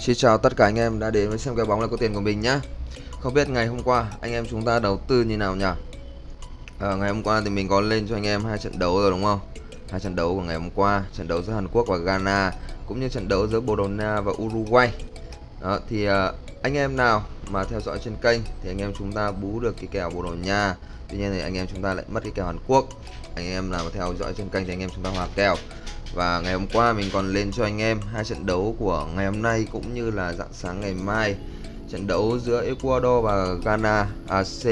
Xin chào tất cả anh em đã đến với xem cái bóng là có tiền của mình nhá. Không biết ngày hôm qua anh em chúng ta đầu tư như nào nhỉ? À, Ngày hôm qua thì mình có lên cho anh em hai trận đấu rồi đúng không? Hai trận đấu của ngày hôm qua trận đấu giữa Hàn Quốc và Ghana cũng như trận đấu giữa Bồ Đào Nha và Uruguay. Đó thì uh, anh em nào mà theo dõi trên kênh thì anh em chúng ta bú được cái kèo Bồ Đào Nha. Tuy nhiên thì anh em chúng ta lại mất cái kèo Hàn Quốc. Anh em nào mà theo dõi trên kênh thì anh em chúng ta hòa kèo và ngày hôm qua mình còn lên cho anh em hai trận đấu của ngày hôm nay cũng như là dạng sáng ngày mai. Trận đấu giữa Ecuador và Ghana à C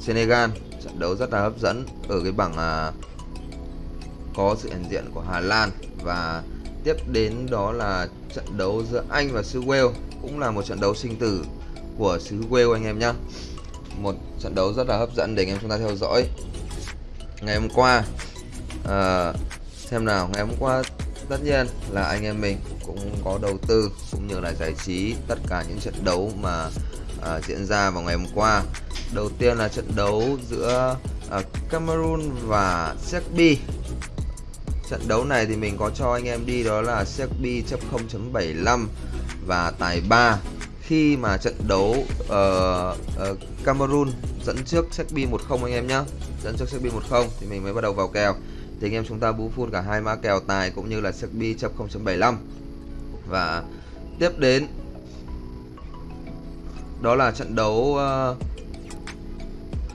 Senegal. Trận đấu rất là hấp dẫn ở cái bảng à, có sự hiện diện của Hà Lan. Và tiếp đến đó là trận đấu giữa Anh và xứ Wales cũng là một trận đấu sinh tử của xứ Wales anh em nhé một trận đấu rất là hấp dẫn để anh em chúng ta theo dõi. Ngày hôm qua à, xem nào ngày hôm qua tất nhiên là anh em mình cũng có đầu tư cũng như là giải trí tất cả những trận đấu mà à, diễn ra vào ngày hôm qua. Đầu tiên là trận đấu giữa à, Cameroon và Serbia. Trận đấu này thì mình có cho anh em đi đó là Serbia chấp 0.75 và tài 3 khi mà trận đấu uh, uh, Cameroon dẫn trước Serbia 1-0 anh em nhé dẫn trước Serbia 1-0 thì mình mới bắt đầu vào kèo thì anh em chúng ta bú full cả hai mã kèo tài cũng như là sắc bi chấp 0.75 và tiếp đến đó là trận đấu uh,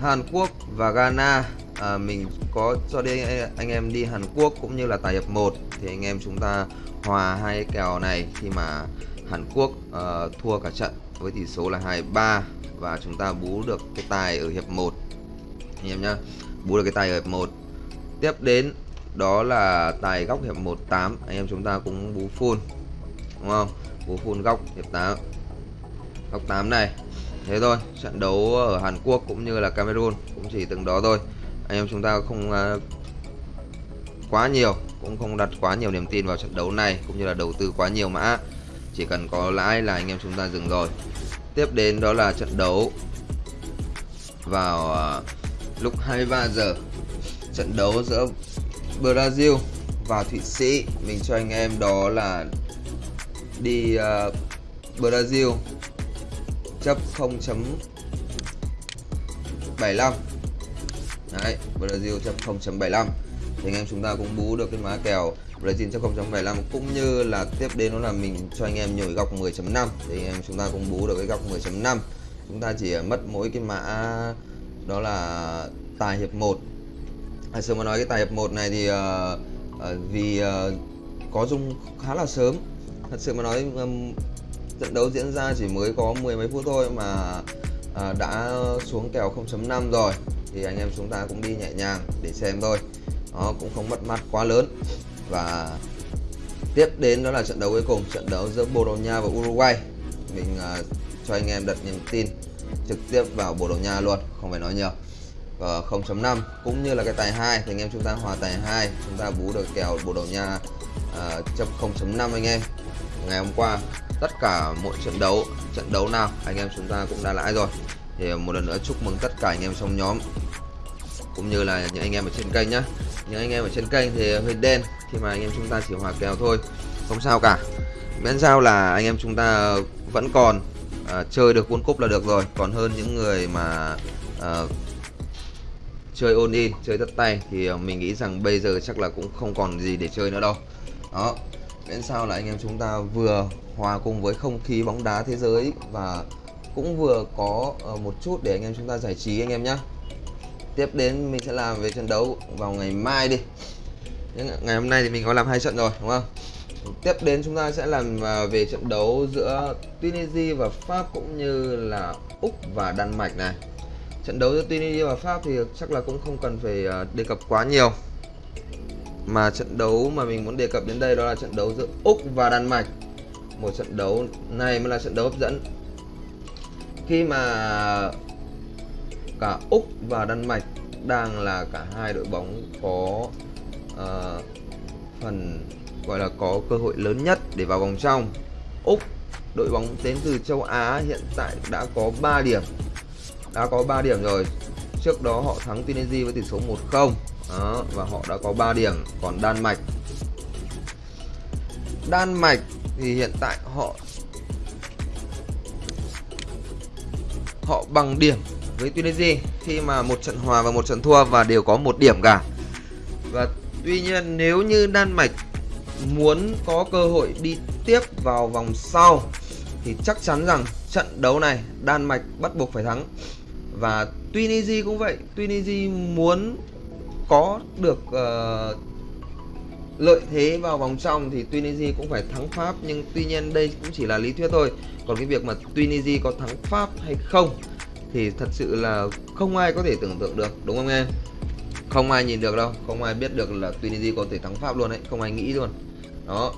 Hàn Quốc và Ghana. À, mình có cho đi anh em đi Hàn Quốc cũng như là tài hiệp 1 thì anh em chúng ta hòa hai cái kèo này khi mà Hàn Quốc uh, thua cả trận với tỷ số là 23 và chúng ta bú được cái tài ở hiệp 1 anh em nhá bú được cái tài ở hiệp 1 tiếp đến đó là tài góc hiệp 18 anh em chúng ta cũng bú full đúng không? Bú full góc hiệp 8 góc 8 này. Thế thôi trận đấu ở Hàn Quốc cũng như là Cameroon cũng chỉ từng đó thôi. Anh em chúng ta không uh, quá nhiều cũng không đặt quá nhiều niềm tin vào trận đấu này cũng như là đầu tư quá nhiều mã. Chỉ cần có lãi là anh em chúng ta dừng rồi. Tiếp đến đó là trận đấu vào uh, lúc 23 giờ trận đấu giữa Brazil và Thụy Sĩ. Mình cho anh em đó là đi uh, Brazil chấp 0.75 Đấy, Brazil chấp 0.75 thì anh em chúng ta cũng bú được cái má kèo Brazil chấp 0.75 cũng như là tiếp đến đó là mình cho anh em nhồi góc 10.5 thì anh em chúng ta cũng bú được cái góc 10.5 chúng ta chỉ mất mỗi cái mã đó là tài hiệp 1 à, sớm mà nói cái tài hiệp 1 này thì uh, uh, vì uh, có dung khá là sớm. Thật sự mà nói um, trận đấu diễn ra chỉ mới có mười mấy phút thôi mà uh, đã xuống kèo 0.5 rồi. Thì anh em chúng ta cũng đi nhẹ nhàng để xem thôi. Nó cũng không mất mát quá lớn. Và tiếp đến đó là trận đấu cuối cùng trận đấu giữa Bồ Đào Nha và Uruguay. Mình uh, cho anh em đặt niềm tin trực tiếp vào Bồ Đào Nha luôn không phải nói nhiều. Ờ, và 0.5 cũng như là cái tài 2 thì anh em chúng ta hòa tài 2 chúng ta bú được kèo Bồ Đào Nha uh, chấp 0.5 anh em. Ngày hôm qua tất cả mỗi trận đấu trận đấu nào anh em chúng ta cũng đã lãi rồi. Thì một lần nữa chúc mừng tất cả anh em trong nhóm cũng như là những anh em ở trên kênh nhá. Những anh em ở trên kênh thì hơi đen khi mà anh em chúng ta chỉ hòa kèo thôi không sao cả. Miễn sao là anh em chúng ta vẫn còn à, chơi được World cúp là được rồi. Còn hơn những người mà à, chơi ôn in, chơi tất tay, thì ờ, mình nghĩ rằng bây giờ chắc là cũng không còn gì để chơi nữa đâu. Đó. Miễn sao là anh em chúng ta vừa hòa cùng với không khí bóng đá thế giới và cũng vừa có ờ, một chút để anh em chúng ta giải trí anh em nhé tiếp đến mình sẽ làm về trận đấu vào ngày mai đi. Ngày hôm nay thì mình có làm hai trận rồi, đúng không? Tiếp đến chúng ta sẽ làm ờ, về trận đấu giữa Tunisia và Pháp cũng như là Úc và Đan Mạch này trận đấu giữa Tunisia và Pháp thì chắc là cũng không cần phải à, đề cập quá nhiều. Mà trận đấu mà mình muốn đề cập đến đây đó là trận đấu giữa Úc và Đan Mạch. Một trận đấu này mới là trận đấu hấp dẫn. Khi mà cả Úc và Đan Mạch đang là cả hai đội bóng có uh, phần gọi là có cơ hội lớn nhất để vào vòng trong. Úc đội bóng đến từ châu Á hiện tại đã có 3 điểm đã có 3 điểm rồi. Trước đó họ thắng Tunisia với tỷ số 1-0 và họ đã có 3 điểm. Còn Đan Mạch. Đan Mạch thì hiện tại họ họ bằng điểm với Tunisia khi mà một trận hòa và một trận thua và đều có một điểm cả. Và tuy nhiên nếu như Đan Mạch muốn có cơ hội đi tiếp vào vòng sau thì chắc chắn rằng trận đấu này Đan Mạch bắt buộc phải thắng và Tunisia cũng vậy. Tunisia muốn có được uh, lợi thế vào vòng trong thì Tunisia cũng phải thắng Pháp. Nhưng tuy nhiên đây cũng chỉ là lý thuyết thôi. Còn cái việc mà Tunisia có thắng Pháp hay không thì thật sự là không ai có thể tưởng tượng được đúng không em? Không ai nhìn được đâu. Không ai biết được là Tunisia có thể thắng Pháp luôn đấy không ai nghĩ luôn. Đó.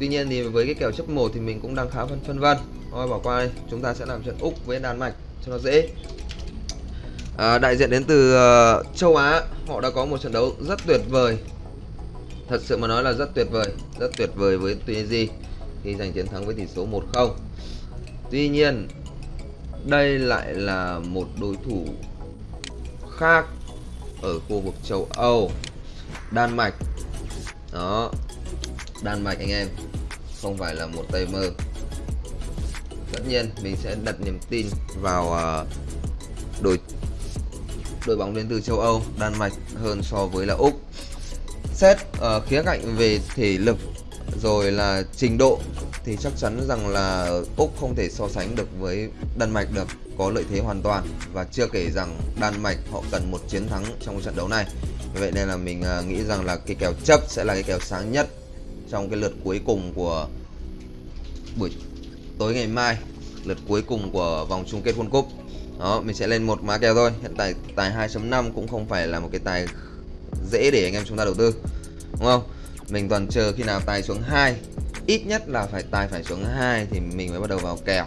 Tuy nhiên thì với cái kèo chấp 1 thì mình cũng đang khá phân phân vân. Thôi bỏ qua đây chúng ta sẽ làm trận úc với đan mạch cho nó dễ à, đại diện đến từ uh, châu á. Họ đã có một trận đấu rất tuyệt vời. Thật sự mà nói là rất tuyệt vời rất tuyệt vời với tunisia khi giành chiến thắng với tỷ số 1-0 tuy nhiên đây lại là một đối thủ khác ở khu vực châu Âu. Đan Mạch. Đó Đan Mạch anh em không phải là một tay mơ. Tất nhiên mình sẽ đặt niềm tin vào uh, đội đội bóng đến từ châu Âu Đan Mạch hơn so với là Úc. Xét uh, khía cạnh về thể lực rồi là trình độ thì chắc chắn rằng là Úc không thể so sánh được với Đan Mạch được có lợi thế hoàn toàn và chưa kể rằng Đan Mạch họ cần một chiến thắng trong trận đấu này. Vậy nên là mình ờ, nghĩ rằng là cái kèo chấp sẽ là cái kèo sáng nhất trong cái lượt cuối cùng của buổi tối ngày mai lượt cuối cùng của vòng chung kết World Cup đó mình sẽ lên một mã kèo thôi. Hiện tại tài 2.5 cũng không phải là một cái tài dễ để anh em chúng ta đầu tư đúng không? Mình toàn chờ khi nào tài xuống 2 ít nhất là phải tài phải xuống 2 thì mình mới bắt đầu vào kèo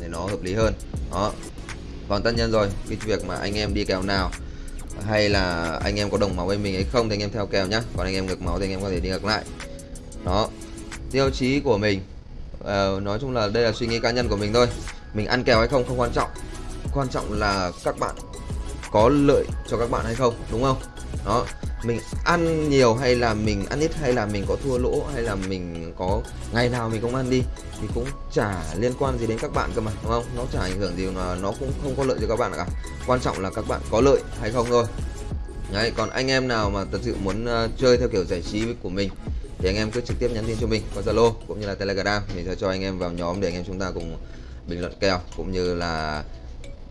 để nó hợp lý hơn. Đó. Còn tất nhiên rồi cái việc mà anh em đi kèo nào hay là anh em có đồng máu với mình hay không thì anh em theo kèo nhá. Còn anh em ngược máu thì anh em có thể đi ngược lại. Đó. Tiêu chí của mình uh, nói chung là đây là suy nghĩ cá nhân của mình thôi. Mình ăn kèo hay không không quan trọng quan trọng là các bạn có lợi cho các bạn hay không đúng không? Đó mình ăn nhiều hay là mình ăn ít hay là mình có thua lỗ hay là mình có ngày nào mình không ăn đi thì cũng chả liên quan gì đến các bạn cơ mà đúng không? Nó chả ảnh hưởng gì mà nó cũng không có lợi cho các bạn cả. Quan trọng là các bạn có lợi hay không thôi. Đấy, còn anh em nào mà thật sự muốn uh, chơi theo kiểu giải trí của mình thì anh em cứ trực tiếp nhắn tin cho mình qua Zalo cũng như là Telegram. Mình sẽ cho anh em vào nhóm để anh em chúng ta cùng bình luận kèo cũng như là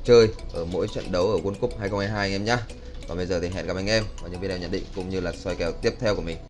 chơi ở mỗi trận đấu ở World Cup 2022 anh em nhé còn bây giờ thì hẹn gặp anh em vào những video nhận định cũng như là soi kèo tiếp theo của mình.